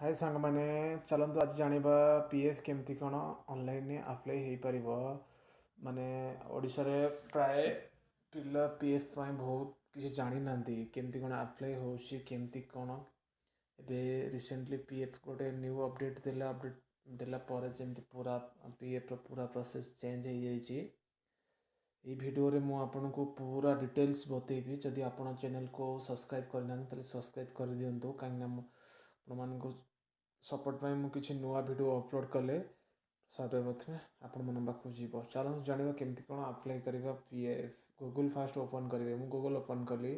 हाय सांग मैंने चलत आज जानवा पीएफ केमती कौन अनल आप्लाई हो पार मानने ओडे प्राय पा पी एफ बहुत किसी जाणी ना केमती कौन आप्लाय होमती कौन ए रिसेंटली पीएफ गोटे न्यू अपडेट देडेट देलापर जमी पूरा पीएफ पूरा प्रोसेस चेंज हो जाए ये भिडियो आपन को पूरा डिटेल्स बतेबी जदि आप चेल को सब्सक्राइब करना तो सब्सक्राइब कर दिंतु कहीं मान ସପୋର୍ଟ ପାଇଁ ମୁଁ କିଛି ନୂଆ ଭିଡ଼ିଓ ଅପଲୋଡ଼ କଲେ ସର୍ଭେ ପ୍ରଥମେ ଆପଣମାନଙ୍କ ପାଖକୁ ଯିବ ଚାଲନ୍ତୁ ଜାଣିବା କେମିତି କ'ଣ ଆପ୍ଲାଏ କରିବା P F Google first open କରିବେ ମୁଁ ଗୁଗୁଲ୍ ଓପନ୍ କଲି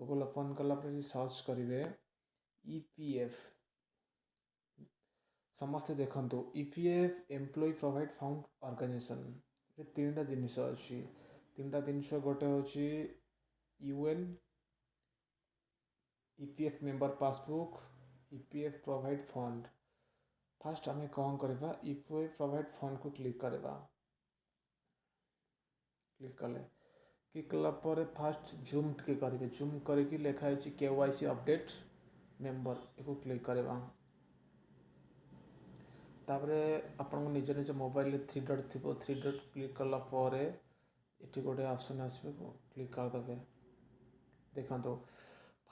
ଗୁଗୁଲ୍ ଓପନ୍ କଲା ପରେ ସର୍ଚ୍ଚ କରିବେ ଇ ପି ଏଫ୍ ସମସ୍ତେ ଦେଖନ୍ତୁ E P F employee provident fund organisation ଏଠି ତିନିଟା ଜିନିଷ ଅଛି ତିନିଟା ଜିନିଷ ଗୋଟେ ହେଉଛି UAN E P F member passbook EPF provident fund first आम कौन करवा ईपीएफ प्रोवाइड फंड को क्लिक करवा क्लिक कले क्लिक कलापर फास्ट जूम टे करेंगे जूम करके लिखाई K Y C update member you click करवा तापर आपण निज निज मोबाइल थ्री डट थी थ्री डट क्लिक कला ये गोटे अपसन आस क्लिक करदे देखता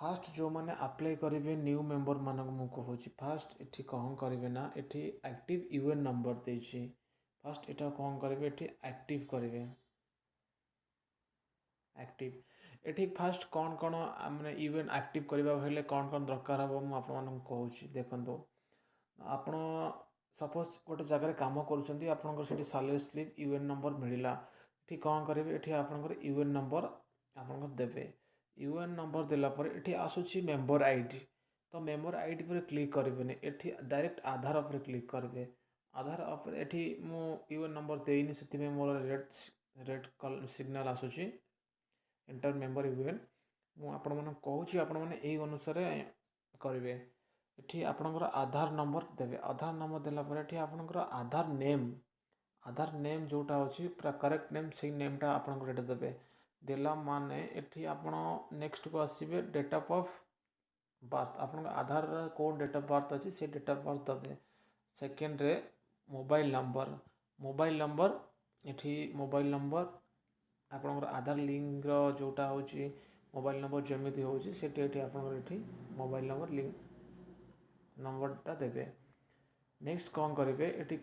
ফার্ଷ୍ଟ ଯେଉଁମାନେ ଆପ୍ଲାଏ କରିବେ ନ୍ୟୁ ମେମ୍ବର୍ମାନଙ୍କୁ ମୁଁ କହୁଛି ଫାର୍ଷ୍ଟ ଏଠି କ'ଣ କରିବେ ନା ଏଠି ଆକ୍ଟିଭ୍ ୟୁ ଏନ୍ ନମ୍ବର ଦେଇଛି ଫାର୍ଷ୍ଟ ଏଇଟା କ'ଣ କରିବେ ଏଠି ଆକ୍ଟିଭ୍ କରିବେ ଆକ୍ଟିଭ୍ ଏଠି ଫାର୍ଷ୍ଟ କ'ଣ କ'ଣ ମାନେ ୟୁ ଏନ୍ ଆକ୍ଟିଭ୍ କରିବାକୁ ହେଲେ କ'ଣ କ'ଣ ଦରକାର ହେବ ମୁଁ ଆପଣମାନଙ୍କୁ କହୁଛି ଦେଖନ୍ତୁ ଆପଣ ସପୋଜ୍ ଗୋଟେ ଜାଗାରେ କାମ କରୁଛନ୍ତି ଆପଣଙ୍କର ସେଠି salary slip U N number ମିଳିଲା ଏଠି କ'ଣ କରିବେ ଏଠି ଆପଣଙ୍କର ୟୁ ଏନ୍ ନମ୍ବର ଆପଣଙ୍କର ଦେବେ ୟୁ ଏନ୍ ନମ୍ବର ଦେଲା ପରେ ଏଠି ଆସୁଛି ମେମ୍ବର ଆଇ ଡ଼ି ତ ମେମ୍ବର ଆଇ ଡ଼ି ଉପରେ କ୍ଲିକ୍ କରିବେନି ଏଠି ଡାଇରେକ୍ଟ ଆଧାର ଉପରେ କ୍ଲିକ୍ କରିବେ ଆଧାର ଉପରେ ଏଠି ମୁଁ ୟୁ ଏନ୍ ନମ୍ବର ଦେଇନି ସେଥିପାଇଁ ମୋର ରେଡ୍ ରେଡ୍ ସିଗ୍ନାଲ୍ ଆସୁଛି ଏଣ୍ଟର୍ ମେମ୍ବର ୟୁ ଏନ୍ ମୁଁ ଆପଣମାନଙ୍କୁ କହୁଛି ଆପଣମାନେ ଏଇ ଅନୁସାରେ କରିବେ ଏଠି ଆପଣଙ୍କର ଆଧାର ନମ୍ବର ଦେବେ ଆଧାର ନମ୍ବର ଦେଲା ପରେ ଏଠି ଆପଣଙ୍କର ଆଧାର ନେମ୍ ଆଧାର ନେମ୍ ଯେଉଁଟା ଅଛି ପୁରା କରେକ୍ଟ ନେମ୍ ସେଇ ନେମ୍ଟା ଆପଣଙ୍କର ଏଇଟା ଦେବେ ଦେଲା ମାନେ ଏଠି ଆପଣ ନେକ୍ସଟ୍କୁ ଆସିବେ ଡେଟ୍ ଅଫ୍ ବାର୍ଥ ଆପଣଙ୍କ ଆଧାରରେ କେଉଁ ଡେଟ୍ ଅଫ୍ ବାର୍ଥ ଅଛି ସେ ଡେଟ୍ ଅଫ୍ ବାର୍ଥ ଦେବେ ସେକେଣ୍ଡରେ ମୋବାଇଲ୍ ନମ୍ବର ମୋବାଇଲ୍ ନମ୍ବର ଏଠି ମୋବାଇଲ୍ ନମ୍ବର ଆପଣଙ୍କର ଆଧାର ଲିଙ୍କର ଯେଉଁଟା ହେଉଛି ମୋବାଇଲ୍ ନମ୍ବର ଯେମିତି ହେଉଛି ସେଠି ଏଠି ଆପଣଙ୍କର ଏଠି ମୋବାଇଲ୍ ନମ୍ବର ଲିଙ୍କ ନମ୍ବରଟା ଦେବେ ନେକ୍ସଟ୍ କ'ଣ କରିବେ ଏଠି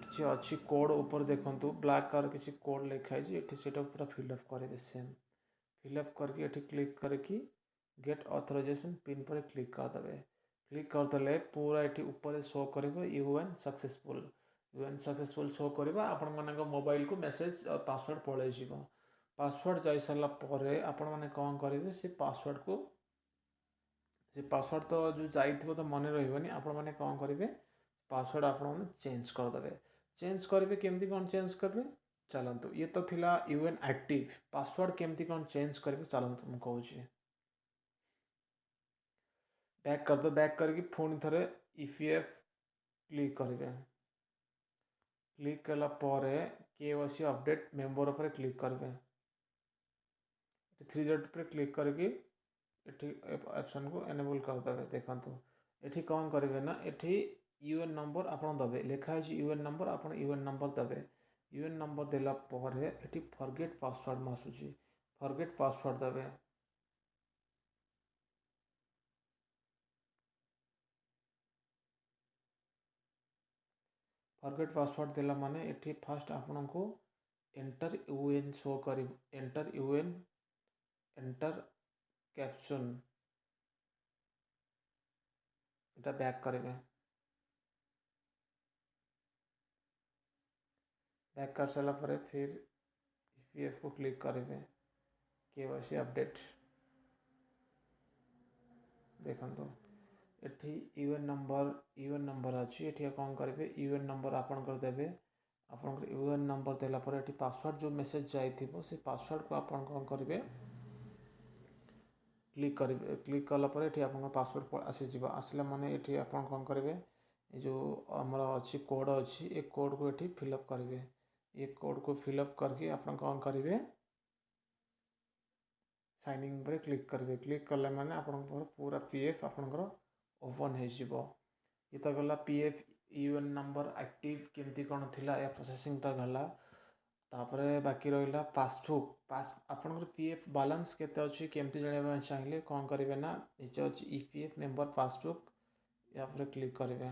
किसी अच्छी कोड ऊपर देखो ब्लाक कलर किसी कोड लिखाई ये पूरा फिलअप करेंगे सेम फिलअप करके क्लिक करके गेट अथोरइजेसन पिन पर क्लिक करदे क्लिक करदे पूरा ये ऊपर शो कर U N successful U N successful show कर आपण मान मोबाइल को मेसेज पासवर्ड पलि पासवर्ड जा सारापर आपण मैंने कौन करेंगे से पासवर्ड को से पासवर्ड तो जो जा मन रही आपण मैंने कौन करेंगे पासवर्ड आप चेज करदे चेज करेंगे केमती कौन चेज करेंगे चलतु ये तो थिला यूएन एक्टिव पासवर्ड केमती कौन चेज करेंगे चलतु मुझे बैक करदे बैक करके पुणी थे इफीएफ क्लिक करेंगे क्लिक कला के सी अपडेट मेम्बर पर क्लिक करेंगे थ्री डेट पर क्लिक करके ऑप्शन को एनेबल करदे देखो ये कौन करेंगे ना ये यूएन नंबर आप दबे लिखाई यूएन नंबर आप यूएन नंबर दबे यूएन नंबर देलापर ये फरगेट पासवर्ड मसूची फरगेट पासवर्ड दबे फरगेट पासवर्ड दे मान ये फास्ट आपन को एंटर यूएन शो कर एंटर यूएन एंटर कैप्शन इटा बैक करेंगे पैक कर सारापर फिर एफ e को क्लिक करेंगे के वाई अपडेट देखो ये यूएन नंबर यूएन नंबर अच्छी ये कौन करेंगे यूएन नंबर आप देते आपण यूएन नंबर देलापर पासवर्ड जो मेसेज जा पासवर्ड को आप करेंगे क्लिक कर क्लिक कलापर ये आप पासवर्ड आसीज आसला मैंने ये आप कौन करेंगे जो आम अच्छी कोड अच्छी ये कोड को ये फिलअप करेंगे ये कोड को फिलअप करके आप कौन करेंगे पर क्लिक करेंगे क्लिक कले मैंने आप पूरा पी एफ आपणकर ओपन हो तो गला P F UAN number active केमती कौन थी या प्रोसेसिंग तो गला तापर बाकी रहा पासबुक पास आपर पी एफ बालान्स केमती जाना चाहिए कौन करेंगे ना ये अच्छी E P F member passbook या क्लिक करेंगे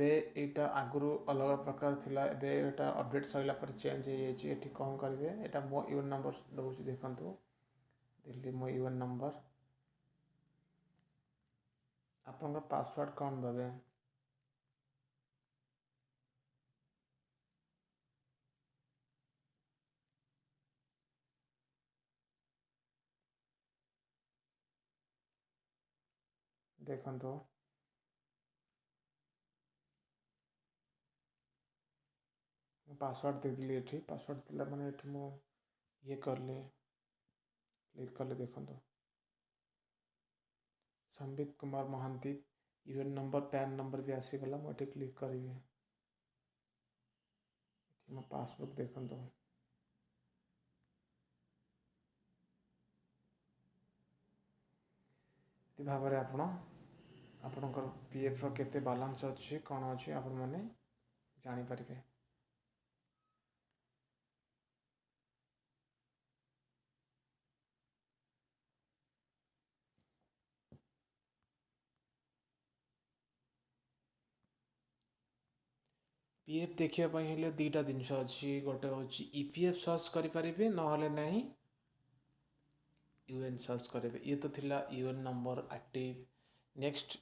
ଏବେ ଏଇଟା ଆଗରୁ ଅଲଗା ପ୍ରକାର ଥିଲା ଏବେ ଏଇଟା ଅପଡ଼େଟ୍ ସରିଲା ପରେ ଚେଞ୍ଜ ହେଇଯାଇଛି ଏଠି କ'ଣ କରିବେ ଏଇଟା ମୋ ୟୁ ନମ୍ବର ଦେଉଛି ଦେଖନ୍ତୁ ଦେଲି ମୋ ୟୁ ନମ୍ବର ଆପଣଙ୍କ ପାସୱାର୍ଡ଼ କ'ଣ ଦେବେ ଦେଖନ୍ତୁ पासवर्ड देदी ये पासवर्ड दिला मैं ये मुझे कले क्लिक कले देख Sambit Kumar Mahanti UAN number PAN number भी आसीगला मुझे क्लिक करी मो पासबुक देख भाव आपण आपण पी एफ रत बालान्स अच्छे कौन अच्छे आपण मैंने जापर ପି ଏଫ୍ ଦେଖିବା ପାଇଁ ହେଲେ ଦୁଇଟା ଜିନିଷ ଅଛି ଗୋଟେ ହେଉଛି ଇ ପି ଏଫ୍ ସର୍ଚ୍ଚ କରିପାରିବେ ନହେଲେ ନାହିଁ ୟୁ ଏନ୍ ସର୍ଚ୍ଚ କରିବେ ଇଏ ତ ଥିଲା U N number active next